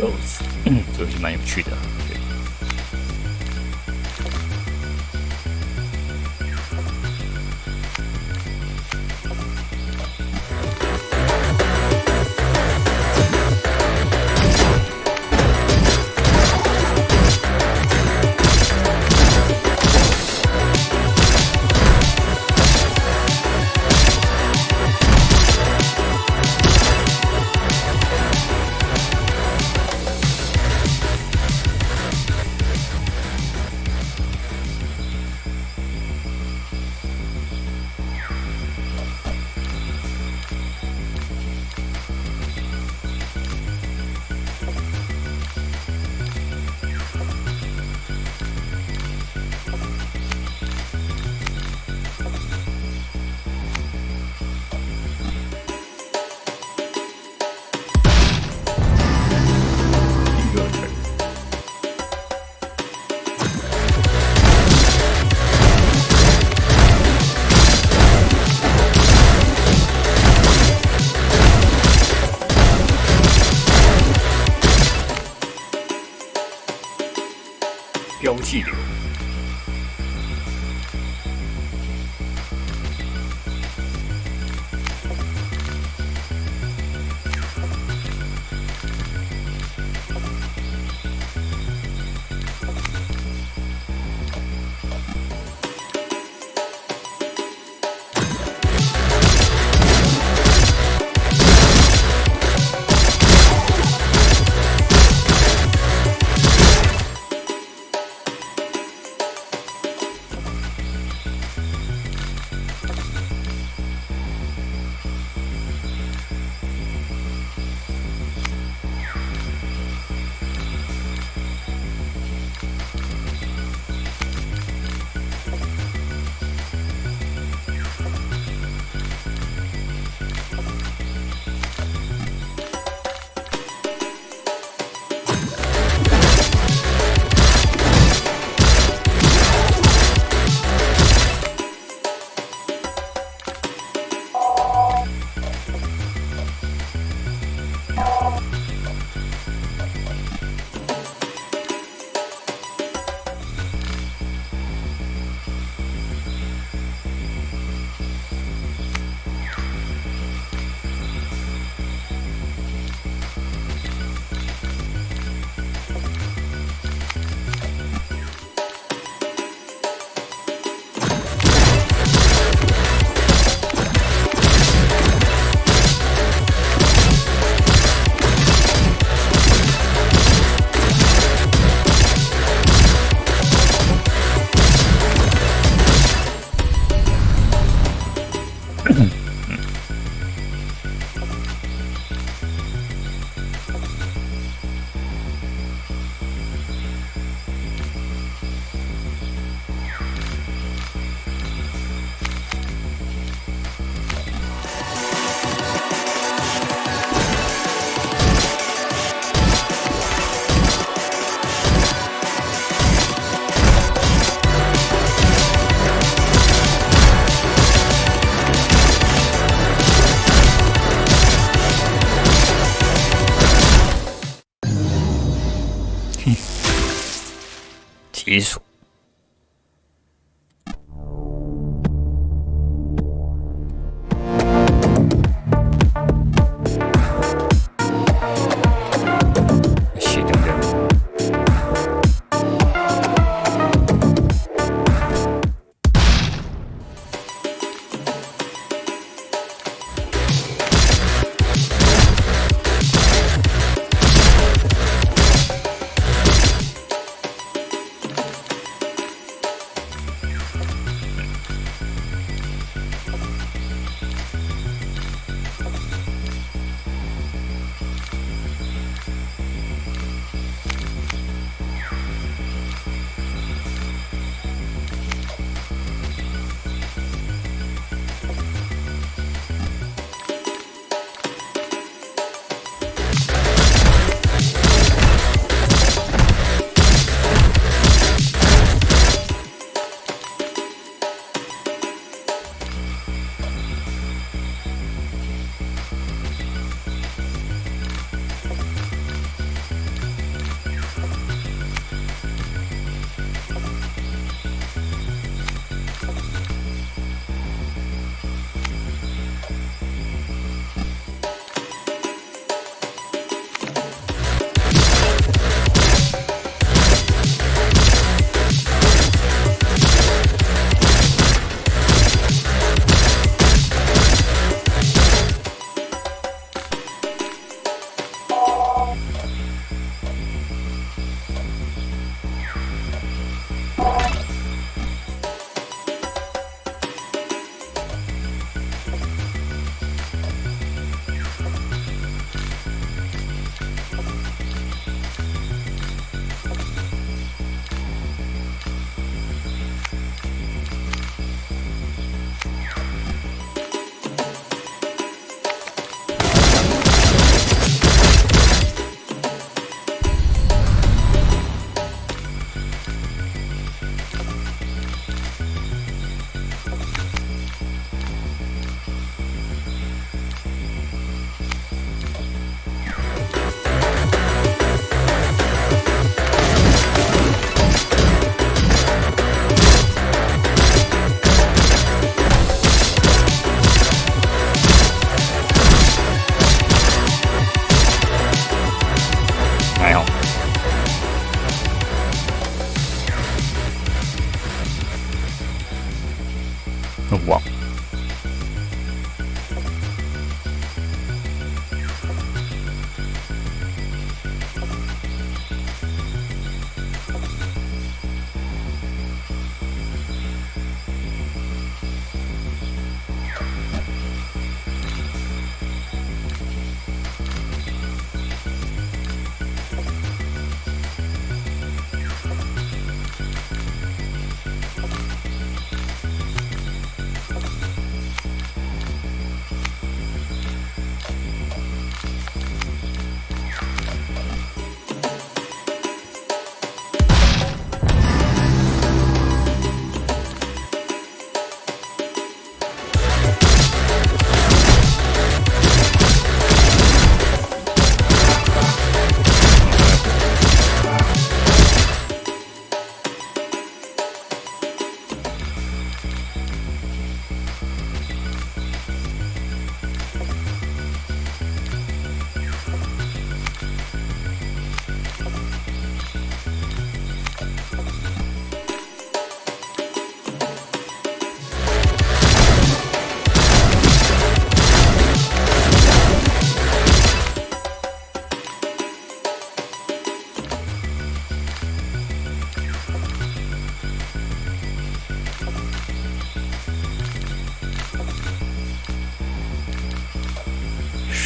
Rose，这游戏蛮有趣的。对标记 hizo.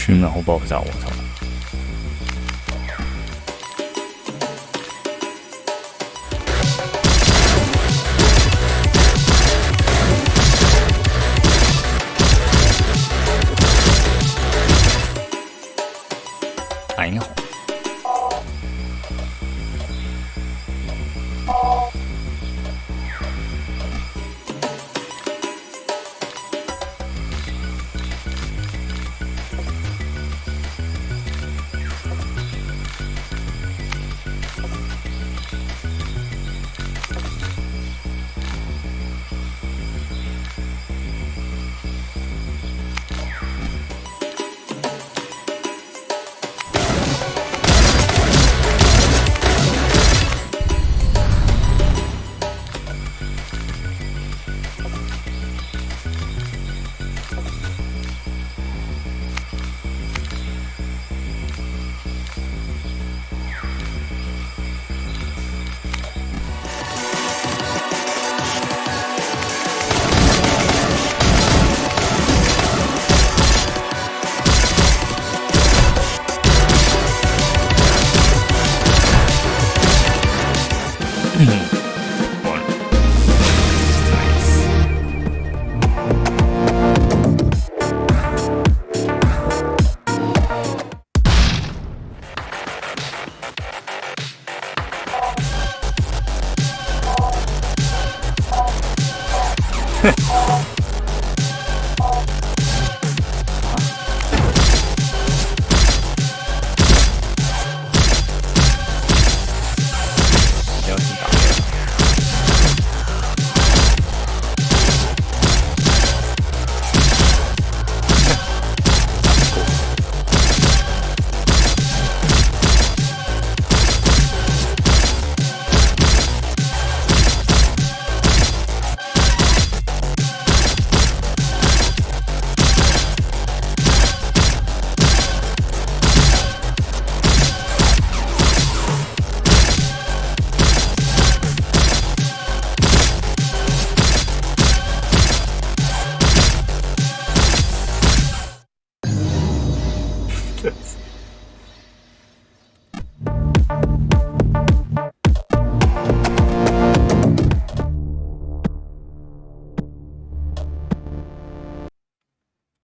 熏，然后爆炸，我操！哎，你好。